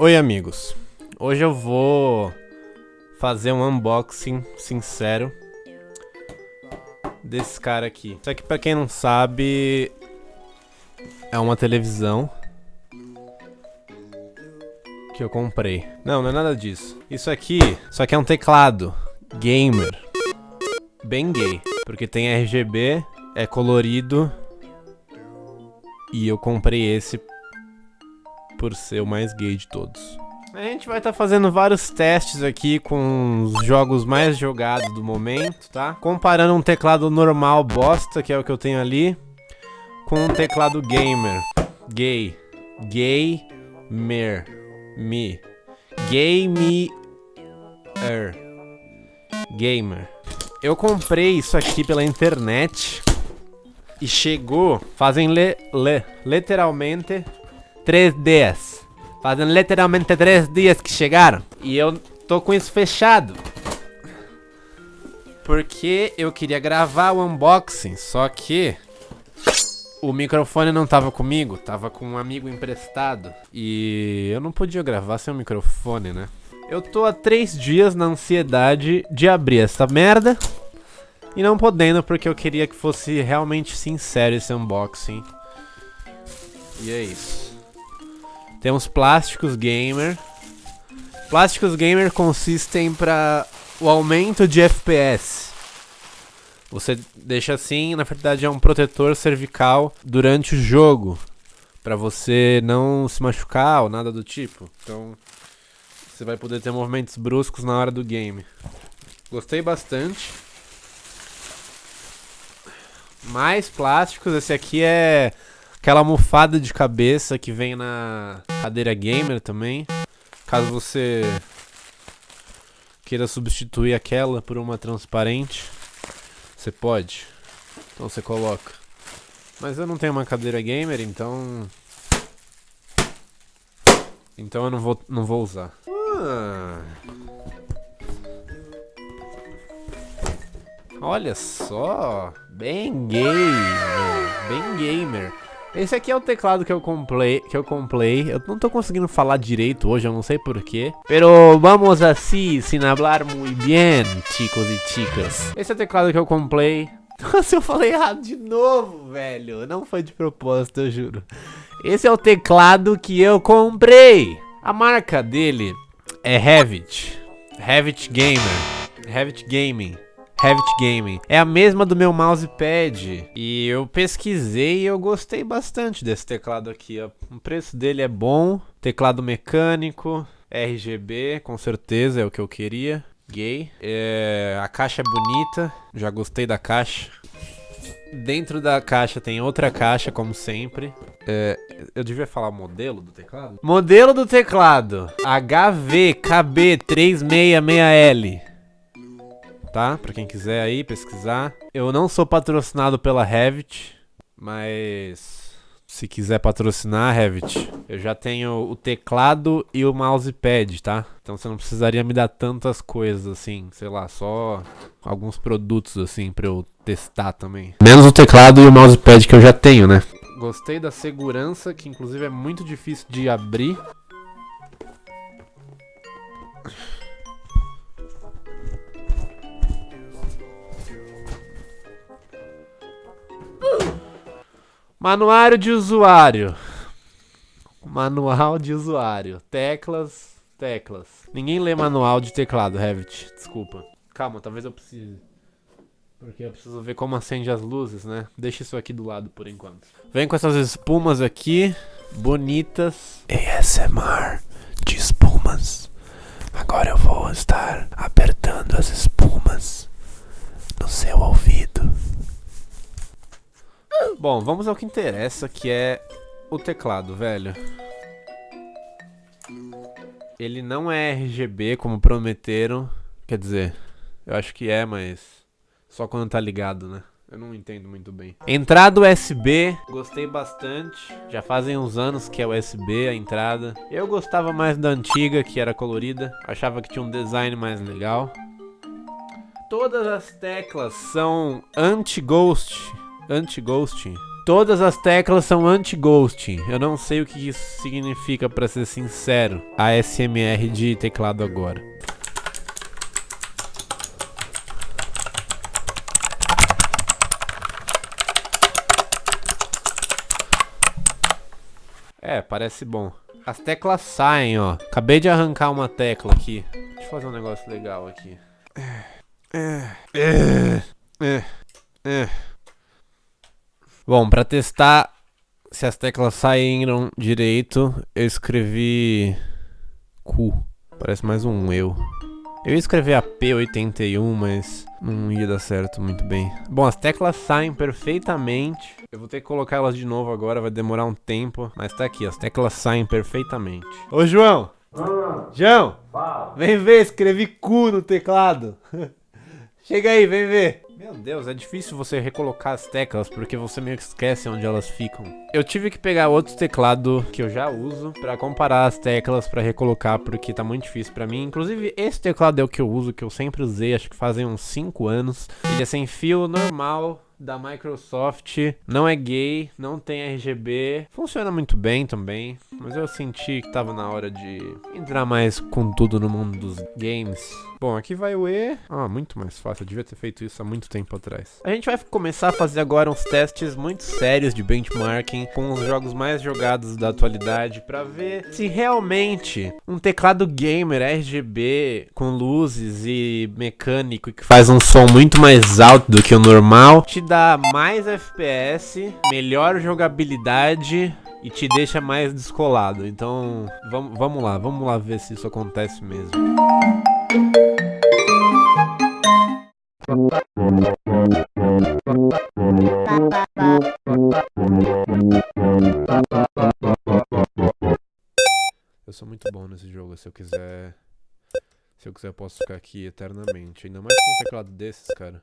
Oi amigos, hoje eu vou fazer um unboxing sincero desse cara aqui. Isso aqui pra quem não sabe é uma televisão que eu comprei. Não, não é nada disso. Isso aqui, isso aqui é um teclado gamer, bem gay, porque tem RGB, é colorido e eu comprei esse por ser o mais gay de todos. A gente vai estar tá fazendo vários testes aqui com os jogos mais jogados do momento, tá? Comparando um teclado normal bosta, que é o que eu tenho ali, com um teclado gamer. Gay. Gamer. Me. Gamer. Gamer. Eu comprei isso aqui pela internet e chegou fazem le, le, literalmente três dias. Fazem literalmente três dias que chegaram. E eu tô com isso fechado. Porque eu queria gravar o unboxing, só que o microfone não tava comigo, tava com um amigo emprestado. E eu não podia gravar sem o microfone, né? Eu tô há três dias na ansiedade de abrir essa merda. E não podendo, porque eu queria que fosse realmente sincero esse unboxing. E é isso. Temos plásticos gamer. Plásticos gamer consistem para o aumento de FPS. Você deixa assim, na verdade é um protetor cervical durante o jogo, para você não se machucar ou nada do tipo. Então, você vai poder ter movimentos bruscos na hora do game. Gostei bastante. Mais plásticos, esse aqui é Aquela almofada de cabeça que vem na cadeira gamer também. Caso você queira substituir aquela por uma transparente, você pode. Então você coloca. Mas eu não tenho uma cadeira gamer, então... Então eu não vou, não vou usar. Ah. Olha só, bem gamer, bem gamer. Esse aqui é o teclado que eu comprei, que eu comprei. Eu não tô conseguindo falar direito hoje, eu não sei porquê. Pero vamos assim, sin hablar muy bien, chicos e chicas. Esse é o teclado que eu comprei. Nossa, eu falei errado de novo, velho. Não foi de propósito, eu juro. Esse é o teclado que eu comprei. A marca dele é Revit. Revit Gamer. Revit Gaming. Revit Gaming. É a mesma do meu mousepad. E eu pesquisei e eu gostei bastante desse teclado aqui. Ó. O preço dele é bom. Teclado mecânico. RGB, com certeza é o que eu queria. Gay. É, a caixa é bonita. Já gostei da caixa. Dentro da caixa tem outra caixa, como sempre. É, eu devia falar modelo do teclado? Modelo do teclado. HVKB366L tá? Pra quem quiser aí pesquisar. Eu não sou patrocinado pela Revit, mas se quiser patrocinar, Revit, eu já tenho o teclado e o mousepad, tá? Então você não precisaria me dar tantas coisas assim, sei lá, só alguns produtos assim pra eu testar também. Menos o teclado e o mousepad que eu já tenho, né? Gostei da segurança, que inclusive é muito difícil de abrir. Manuário de usuário. Manual de usuário. Teclas, teclas. Ninguém lê manual de teclado, Revit. Desculpa. Calma, talvez eu precise. Porque eu preciso ver como acende as luzes, né? Deixa isso aqui do lado por enquanto. Vem com essas espumas aqui. Bonitas. ASMR de espumas. Agora eu vou estar apertando as espumas no seu ouvido. Bom, vamos ao que interessa, que é o teclado, velho. Ele não é RGB, como prometeram. Quer dizer, eu acho que é, mas só quando tá ligado, né? Eu não entendo muito bem. Entrada USB, gostei bastante. Já fazem uns anos que é USB a entrada. Eu gostava mais da antiga, que era colorida. Achava que tinha um design mais legal. Todas as teclas são anti-ghost anti-ghosting. Todas as teclas são anti-ghosting. Eu não sei o que isso significa, pra ser sincero. ASMR de teclado agora. É, parece bom. As teclas saem, ó. Acabei de arrancar uma tecla aqui. Deixa eu fazer um negócio legal aqui. É, é, é, é. Bom, pra testar se as teclas saíram direito, eu escrevi cu. Parece mais um eu. Eu ia escrever AP81, mas não ia dar certo muito bem. Bom, as teclas saem perfeitamente. Eu vou ter que colocar elas de novo agora, vai demorar um tempo. Mas tá aqui, as teclas saem perfeitamente. Ô, João! João! Vem ver, escrevi cu no teclado. Chega aí, vem ver. Meu Deus, é difícil você recolocar as teclas porque você meio que esquece onde elas ficam. Eu tive que pegar outro teclado que eu já uso pra comparar as teclas pra recolocar porque tá muito difícil pra mim. Inclusive, esse teclado é o que eu uso, que eu sempre usei, acho que fazem uns 5 anos. Ele é sem fio, normal, da Microsoft, não é gay, não tem RGB, funciona muito bem também, mas eu senti que tava na hora de entrar mais com tudo no mundo dos games. Bom, aqui vai o E. Ah, muito mais fácil, eu devia ter feito isso há muito tempo atrás. A gente vai começar a fazer agora uns testes muito sérios de benchmarking com os jogos mais jogados da atualidade para ver se realmente um teclado gamer RGB com luzes e mecânico que faz um som muito mais alto do que o normal te dá mais FPS, melhor jogabilidade e te deixa mais descolado. Então, vamos, vamos lá, vamos lá ver se isso acontece mesmo. Eu sou muito bom nesse jogo, se eu quiser... Se eu quiser, eu posso ficar aqui eternamente. Ainda mais com um teclado desses, cara.